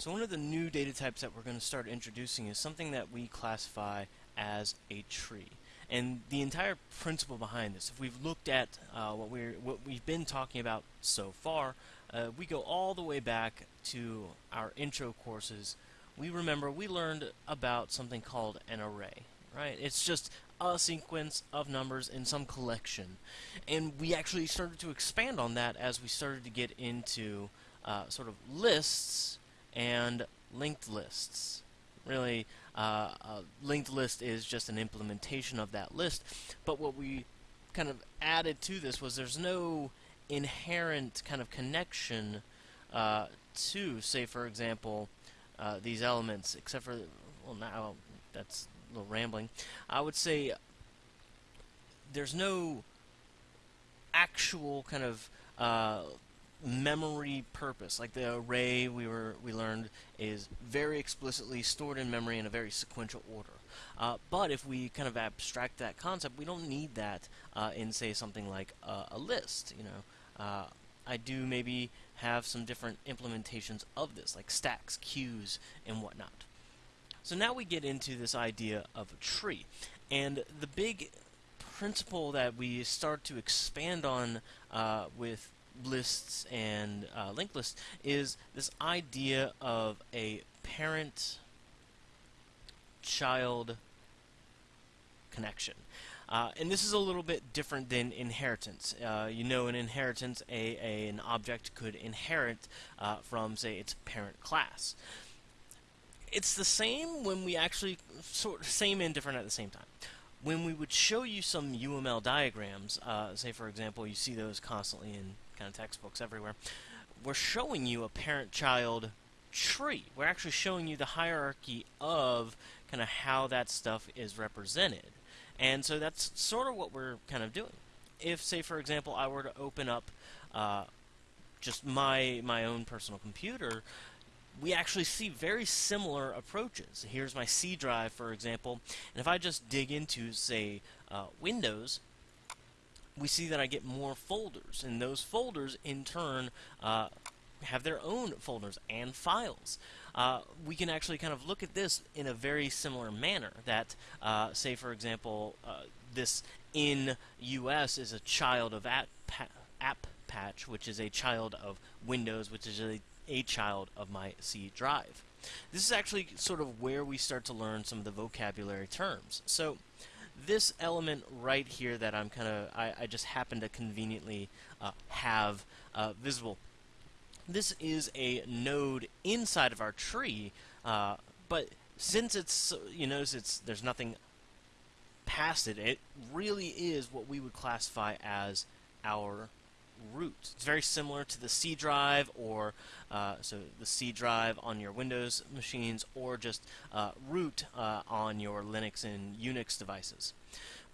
So one of the new data types that we're going to start introducing is something that we classify as a tree. And the entire principle behind this, if we've looked at uh, what we're what we've been talking about so far, uh, we go all the way back to our intro courses. We remember we learned about something called an array, right? It's just a sequence of numbers in some collection, and we actually started to expand on that as we started to get into uh, sort of lists and linked lists. Really, uh, a linked list is just an implementation of that list, but what we kind of added to this was there's no inherent kind of connection uh, to, say, for example, uh, these elements, except for, well, now that's a little rambling. I would say there's no actual kind of uh, memory purpose. Like the array we were we learned is very explicitly stored in memory in a very sequential order. Uh, but if we kind of abstract that concept, we don't need that uh, in say something like uh, a list. You know, uh, I do maybe have some different implementations of this, like stacks, queues, and whatnot. So now we get into this idea of a tree, and the big principle that we start to expand on uh, with lists and uh, linked lists is this idea of a parent child connection. Uh, and this is a little bit different than inheritance. Uh, you know, in inheritance, a, a an object could inherit uh, from, say, its parent class. It's the same when we actually sort same and different at the same time when we would show you some UML diagrams, uh, say for example you see those constantly in kind of textbooks everywhere, we're showing you a parent-child tree. We're actually showing you the hierarchy of kind of how that stuff is represented. And so that's sort of what we're kind of doing. If, say, for example, I were to open up uh, just my my own personal computer, we actually see very similar approaches. Here's my C drive, for example, and if I just dig into, say, uh, Windows, we see that I get more folders, and those folders, in turn, uh, have their own folders and files. Uh, we can actually kind of look at this in a very similar manner. That, uh, say, for example, uh, this in US is a child of app, app patch, which is a child of Windows, which is a a child of my C drive. This is actually sort of where we start to learn some of the vocabulary terms. So this element right here that I'm kind of, I, I, just happen to conveniently uh, have uh, visible. This is a node inside of our tree, uh, but since it's, you notice it's, there's nothing past it, it really is what we would classify as our root. It's very similar to the C drive or uh, so the C drive on your Windows machines or just uh, root uh, on your Linux and Unix devices.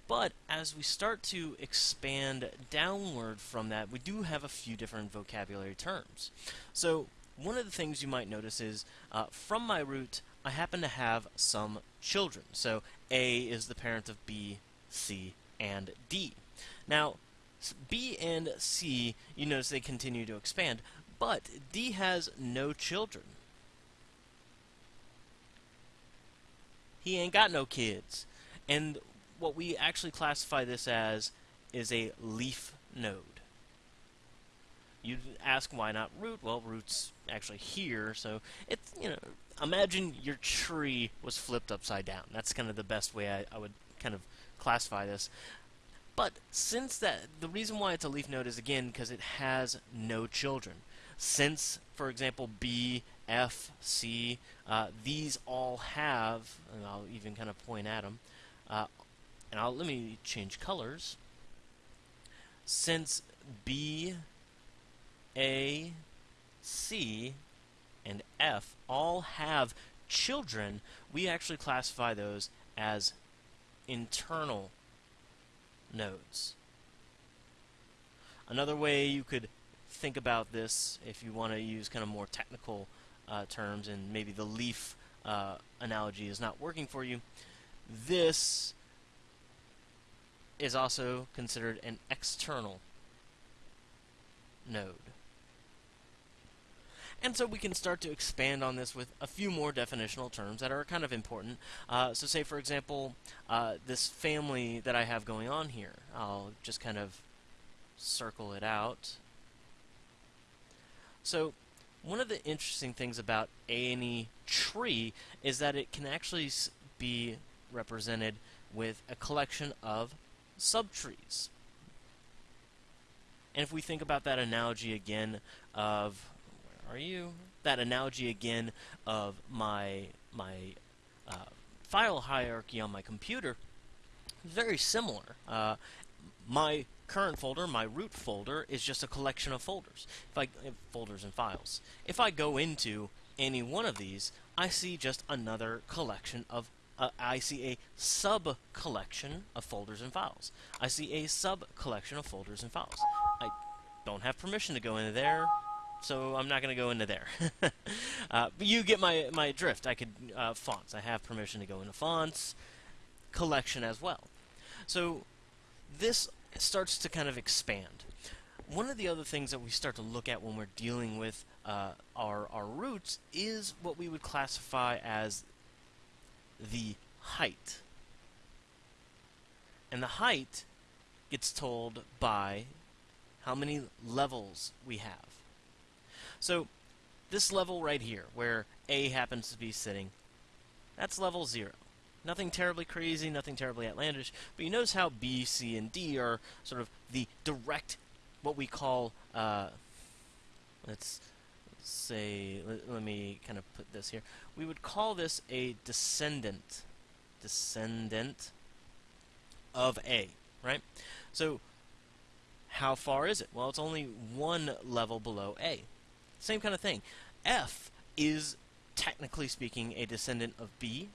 But as we start to expand downward from that, we do have a few different vocabulary terms. So one of the things you might notice is uh, from my root, I happen to have some children. So A is the parent of B, C, and D. Now, B and C, you notice they continue to expand, but D has no children. He ain't got no kids. And what we actually classify this as is a leaf node. You'd ask why not root? Well, root's actually here, so it's, you know, imagine your tree was flipped upside down. That's kind of the best way I, I would kind of classify this. But since that, the reason why it's a leaf node is again because it has no children. Since, for example, B, F, C, uh, these all have, and I'll even kind of point at them, uh, and I'll let me change colors. Since B, A, C, and F all have children, we actually classify those as internal nodes. Another way you could think about this, if you want to use kind of more technical uh, terms, and maybe the leaf uh, analogy is not working for you, this is also considered an external node. And so we can start to expand on this with a few more definitional terms that are kind of important. Uh, so say, for example, uh, this family that I have going on here. I'll just kind of circle it out. So one of the interesting things about any tree is that it can actually be represented with a collection of subtrees. And if we think about that analogy again of are you? That analogy again of my my uh, file hierarchy on my computer, very similar. Uh, my current folder, my root folder, is just a collection of folders. If I folders and files. If I go into any one of these, I see just another collection of uh, I see a sub collection of folders and files. I see a sub collection of folders and files. I don't have permission to go into there, so I'm not going to go into there. uh, but you get my, my drift. I could, uh, fonts. I have permission to go into fonts, collection as well. So this starts to kind of expand. One of the other things that we start to look at when we're dealing with uh, our, our roots is what we would classify as the height. And the height gets told by how many levels we have. So this level right here, where A happens to be sitting, that's level 0. Nothing terribly crazy, nothing terribly outlandish, but you notice how B, C, and D are sort of the direct, what we call, uh, let's say, let, let me kind of put this here. We would call this a descendant, descendant of A, right? So how far is it? Well, it's only one level below A. Same kind of thing. F is, technically speaking, a descendant of B,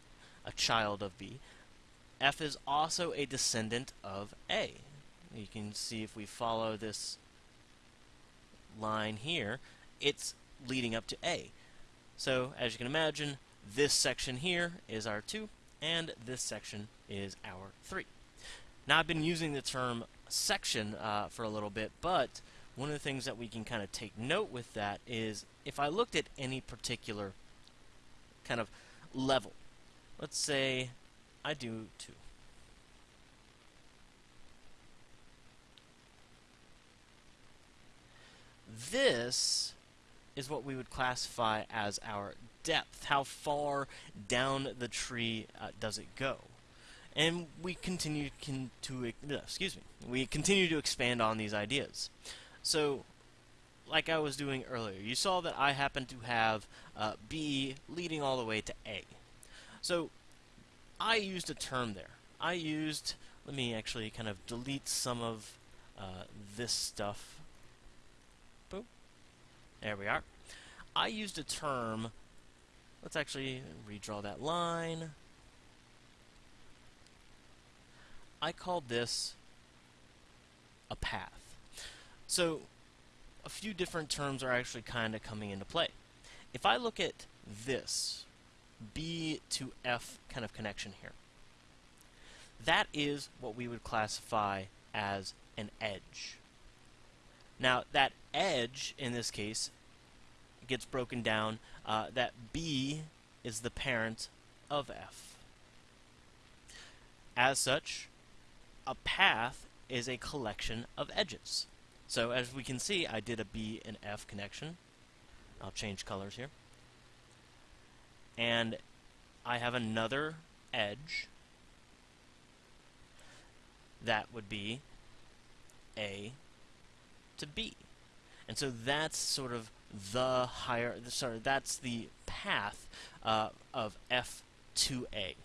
a child of B. F is also a descendant of A. You can see if we follow this line here, it's leading up to A. So, as you can imagine, this section here is our 2, and this section is our 3. Now, I've been using the term section uh, for a little bit, but one of the things that we can kind of take note with that is if I looked at any particular kind of level, let's say I do 2. This is what we would classify as our depth. How far down the tree uh, does it go? And we continue to excuse me. We continue to expand on these ideas. So, like I was doing earlier, you saw that I happen to have uh, B leading all the way to A. So, I used a term there. I used, let me actually kind of delete some of uh, this stuff. Boop. There we are. I used a term, let's actually redraw that line. I called this a path. So a few different terms are actually kind of coming into play. If I look at this B to F kind of connection here, that is what we would classify as an edge. Now, that edge, in this case, gets broken down uh, that B is the parent of F. As such, a path is a collection of edges. So as we can see, I did a B and F connection. I'll change colors here. And I have another edge that would be A to B. And so that's sort of the higher, sorry, that's the path uh, of F to A.